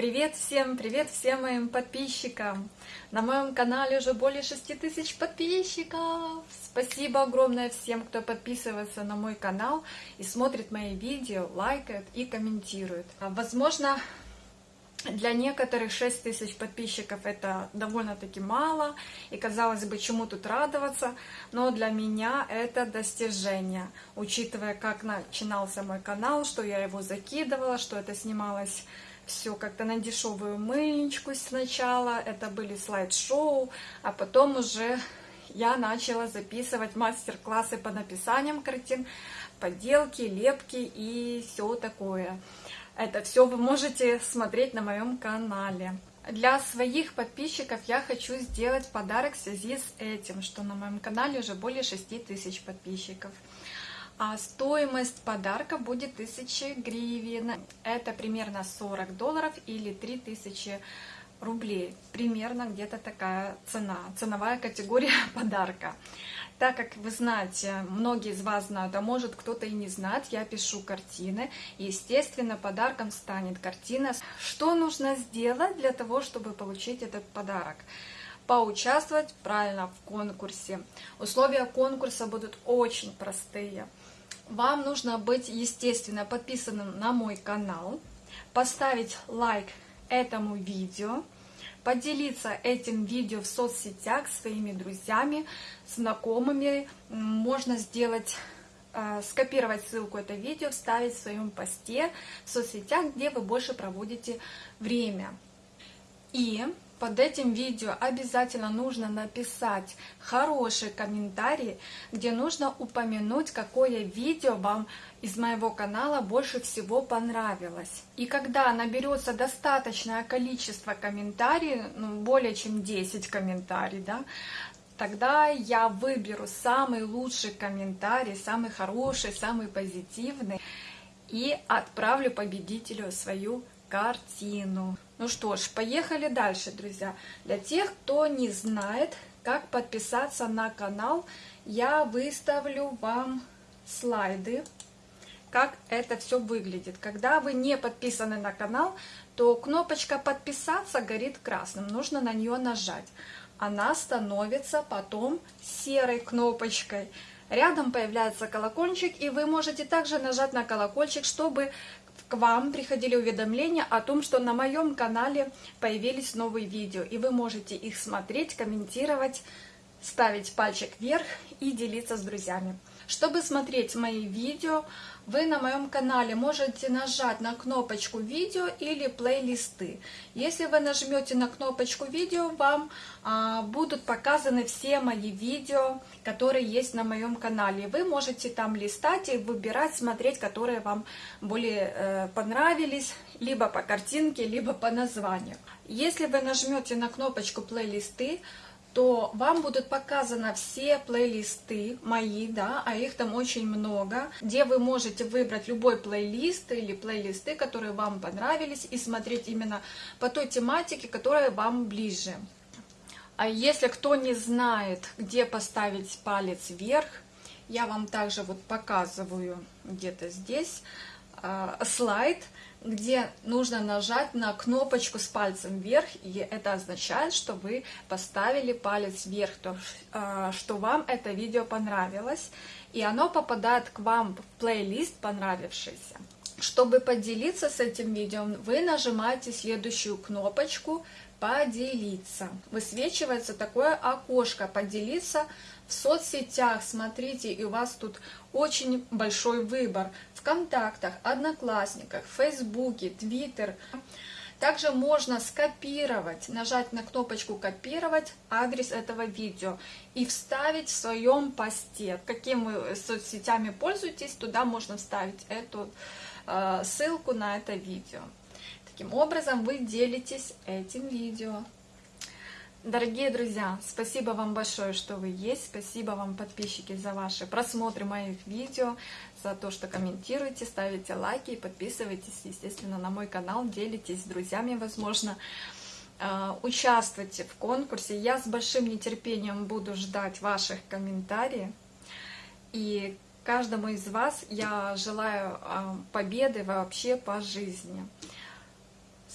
Привет всем, привет всем моим подписчикам! На моем канале уже более 6 тысяч подписчиков! Спасибо огромное всем, кто подписывается на мой канал и смотрит мои видео, лайкает и комментирует. Возможно, для некоторых 6 тысяч подписчиков это довольно-таки мало, и казалось бы, чему тут радоваться, но для меня это достижение, учитывая, как начинался мой канал, что я его закидывала, что это снималось все как-то на дешевую мыльничку сначала, это были слайд-шоу, а потом уже я начала записывать мастер-классы по написаниям картин, поделки, лепки и все такое. Это все вы можете смотреть на моем канале. Для своих подписчиков я хочу сделать подарок в связи с этим, что на моем канале уже более 6 тысяч подписчиков а стоимость подарка будет 1000 гривен. Это примерно 40 долларов или 3000 рублей. Примерно где-то такая цена, ценовая категория подарка. Так как вы знаете, многие из вас знают, а может кто-то и не знает, я пишу картины. Естественно, подарком станет картина. Что нужно сделать для того, чтобы получить этот подарок? Поучаствовать правильно в конкурсе. Условия конкурса будут очень простые вам нужно быть, естественно, подписанным на мой канал, поставить лайк этому видео, поделиться этим видео в соцсетях своими друзьями, знакомыми. Можно сделать, э, скопировать ссылку это видео, вставить в своем посте в соцсетях, где вы больше проводите время. И под этим видео обязательно нужно написать хороший комментарий, где нужно упомянуть, какое видео вам из моего канала больше всего понравилось. И когда наберется достаточное количество комментариев, ну, более чем 10 комментариев, да, тогда я выберу самый лучший комментарий, самый хороший, самый позитивный и отправлю победителю свою картину. Ну что ж, поехали дальше, друзья. Для тех, кто не знает, как подписаться на канал, я выставлю вам слайды, как это все выглядит. Когда вы не подписаны на канал, то кнопочка «Подписаться» горит красным, нужно на нее нажать. Она становится потом серой кнопочкой. Рядом появляется колокольчик, и вы можете также нажать на колокольчик, чтобы к вам приходили уведомления о том, что на моем канале появились новые видео, и вы можете их смотреть, комментировать, ставить пальчик вверх и делиться с друзьями. Чтобы смотреть мои видео, вы на моем канале можете нажать на кнопочку видео или плейлисты. Если вы нажмете на кнопочку видео, вам а, будут показаны все мои видео, которые есть на моем канале. Вы можете там листать и выбирать, смотреть, которые вам более э, понравились, либо по картинке, либо по названию. Если вы нажмете на кнопочку плейлисты, то вам будут показаны все плейлисты мои, да, а их там очень много, где вы можете выбрать любой плейлист или плейлисты, которые вам понравились, и смотреть именно по той тематике, которая вам ближе. А если кто не знает, где поставить палец вверх, я вам также вот показываю где-то здесь слайд, где нужно нажать на кнопочку с пальцем вверх, и это означает, что вы поставили палец вверх, то, а, что вам это видео понравилось, и оно попадает к вам в плейлист понравившийся. Чтобы поделиться с этим видео, вы нажимаете следующую кнопочку «Поделиться». Высвечивается такое окошко «Поделиться» в соцсетях. Смотрите, и у вас тут очень большой выбор. ВКонтактах, Одноклассниках, Фейсбуке, Твиттер. Также можно скопировать, нажать на кнопочку «Копировать» адрес этого видео и вставить в своем посте. Каким вы соцсетями пользуетесь, туда можно вставить эту э, ссылку на это видео. Таким образом вы делитесь этим видео. Дорогие друзья, спасибо вам большое, что вы есть. Спасибо вам, подписчики, за ваши просмотры моих видео, за то, что комментируете, ставите лайки и подписывайтесь, естественно, на мой канал, делитесь с друзьями, возможно. А, участвуйте в конкурсе. Я с большим нетерпением буду ждать ваших комментариев. И каждому из вас я желаю а, победы вообще по жизни.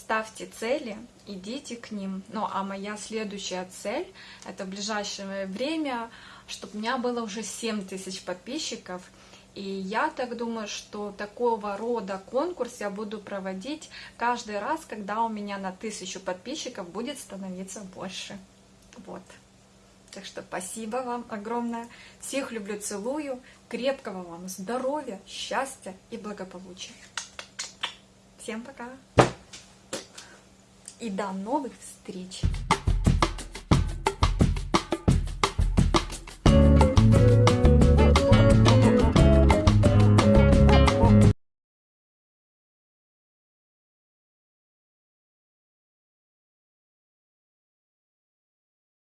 Ставьте цели, идите к ним. Ну, а моя следующая цель, это в ближайшее время, чтобы у меня было уже 7 тысяч подписчиков. И я так думаю, что такого рода конкурс я буду проводить каждый раз, когда у меня на тысячу подписчиков будет становиться больше. Вот. Так что спасибо вам огромное. Всех люблю, целую. Крепкого вам здоровья, счастья и благополучия. Всем пока. И до новых встреч.